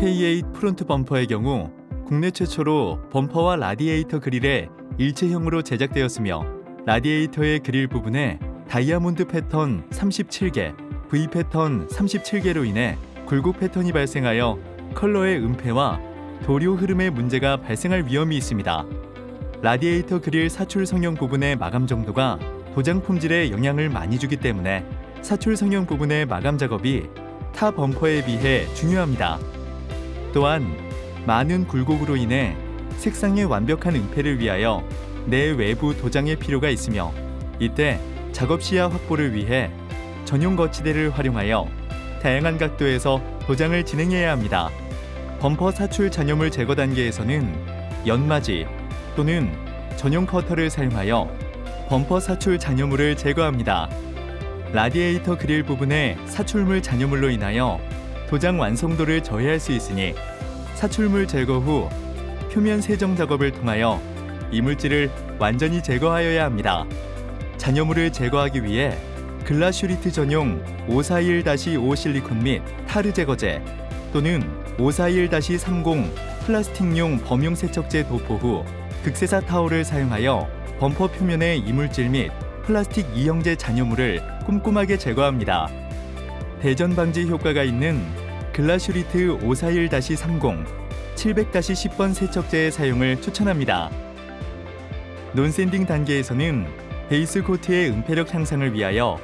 K8 front 범퍼의 경우 국내 최초로 범퍼와 라디에이터 그릴이 일체형으로 제작되었으며 라디에이터의 그릴 부분에 다이아몬드 패턴 37개, V 패턴 37개로 인해 굴곡 패턴이 발생하여 컬러의 은폐와 도료 흐름의 문제가 발생할 위험이 있습니다. 라디에이터 그릴 사출 성형 부분의 마감 정도가 도장 품질에 영향을 많이 주기 때문에 사출 성형 부분의 마감 작업이 타 범퍼에 비해 중요합니다. 또한 많은 굴곡으로 인해 색상의 완벽한 은폐를 위하여 내 외부 도장의 필요가 있으며 이때 작업 시야 확보를 위해 전용 거치대를 활용하여 다양한 각도에서 도장을 진행해야 합니다. 범퍼 사출 잔여물 제거 단계에서는 연마지 또는 전용 커터를 사용하여 범퍼 사출 잔여물을 제거합니다. 라디에이터 그릴 부분의 사출물 잔여물로 인하여 도장 완성도를 저해할 수 있으니 사출물 제거 후 표면 세정 작업을 통하여 이물질을 완전히 제거하여야 합니다. 잔여물을 제거하기 위해 글라슈리트 전용 541-5 실리콘 및 타르 제거제 또는 541-30 플라스틱용 범용 세척제 도포 후 극세사 타올을 사용하여 범퍼 표면의 이물질 및 플라스틱 이형제 잔여물을 꼼꼼하게 제거합니다. 대전 방지 효과가 있는 글라슈리트 541-30 700-10번 세척제의 사용을 추천합니다. non-sanding 단계에서는 base coat의 은폐력 향상을 위하여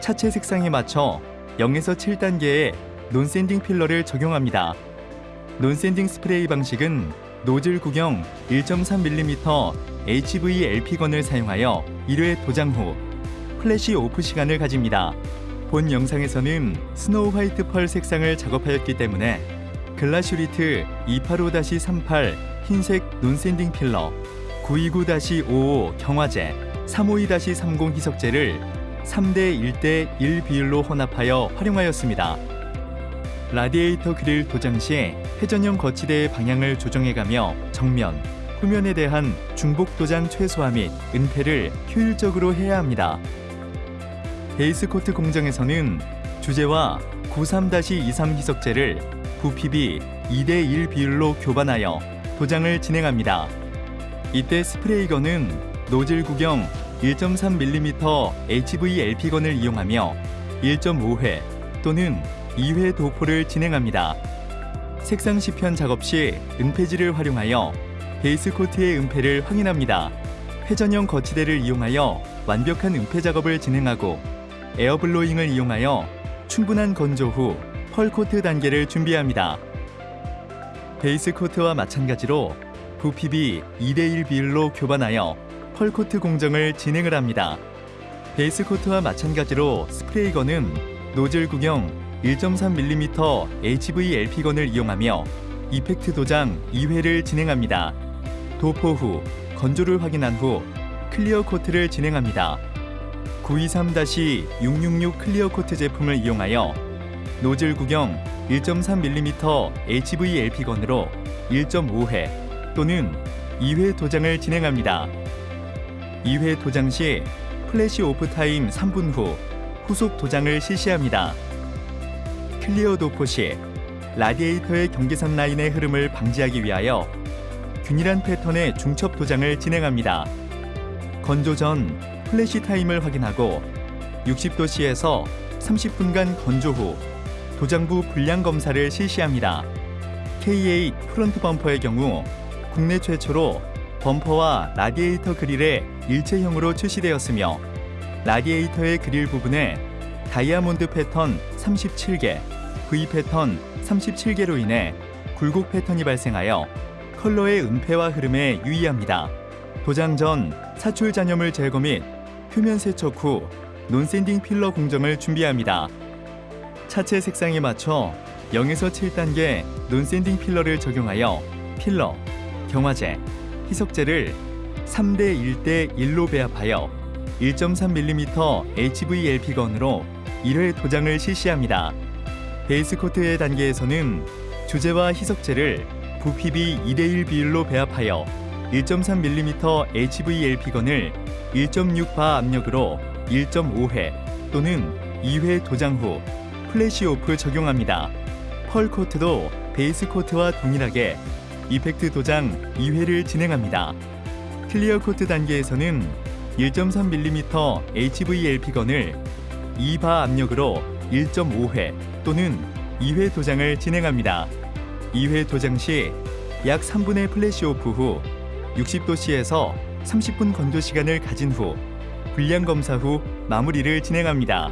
차체 색상에 맞춰 0에서 7단계의 non-sanding filler를 적용합니다. non-sanding 스프레이 방식은 노즐 구경 1.3mm HVLP gun을 사용하여 1회 도장 후 flash off 시간을 가집니다. 본 영상에서는 snow white pearl 색상을 작업하였기 때문에 글라슈리트 285-38 흰색 non-sanding filler 929-55 경화제 352-30 희석제를 3대 1대 1 비율로 혼합하여 활용하였습니다. 라디에이터 그릴 도장 시 회전형 거치대의 방향을 조정해가며 정면, 후면에 대한 중복 도장 최소화 및 은폐를 효율적으로 해야 합니다. 베이스 코트 공정에서는 주제와 93-23 희석제를 부피비 2대1 비율로 교반하여 도장을 진행합니다. 이때 스프레이건은 노즐 구경 1.3mm HVLP건을 이용하며 1.5회 또는 2회 도포를 진행합니다. 색상 시편 작업 시 은폐지를 활용하여 base coat의 은폐를 확인합니다. 회전형 거치대를 이용하여 완벽한 은폐 작업을 진행하고 air blowing을 이용하여 충분한 건조 후 pearl coat 단계를 준비합니다. base coat와 마찬가지로 부피비 2대1 비율로 교반하여 pearl coat 공정을 진행을 합니다. base coat와 마찬가지로 spray gun은 노즐 구경 1.3mm HVLP gun을 이용하며 effect 도장 2회를 진행합니다. 도포 후 건조를 확인한 후 clear coat를 진행합니다. 923-666 clear coat 제품을 이용하여 노즐 구경 1.3mm HVLP gun으로 1.5회 또는 2회 도장을 진행합니다. 2회 도장 시 flash off time 3분 후 후속 도장을 실시합니다. clear 도포 시 라디에이터의 경계선 라인의 흐름을 방지하기 위하여 균일한 패턴의 중첩 도장을 진행합니다. 건조 전 flash time을 확인하고 60도씨에서 30분간 건조 후 도장부 불량 검사를 실시합니다. K8 front 범퍼의 경우 국내 최초로 범퍼와 라디에이터 그릴이 일체형으로 출시되었으며 라디에이터의 그릴 부분에 다이아몬드 패턴 37개, V 패턴 37개로 인해 굴곡 패턴이 발생하여 컬러의 은폐와 흐름에 유의합니다. 도장 전 사출 잔여물 제거 및 표면 세척 후 non-sanding filler 공정을 준비합니다. 차체 색상에 맞춰 0에서 7단계 non-sanding filler를 적용하여 필러, 경화제, 희석제를 3대 1대 1로 배합하여 1.3mm HVLP gun으로 1회 도장을 실시합니다. base coat의 단계에서는 주제와 희석제를 부피비 2대1 비율로 배합하여 1.3mm HVLP gun을 1.6바 압력으로 1.5회 또는 2회 도장 후 flash off 적용합니다. pearl coat도 base coat와 동일하게 effect 도장 2회를 진행합니다. clear coat 단계에서는 1.3mm HVLP gun을 2바 압력으로 1.5회 또는 2회 도장을 진행합니다. 2회 도장 시 약 3분의 플래시 오프 후 60도씨에서 30분 건조 시간을 가진 후 불량 검사 후 마무리를 진행합니다.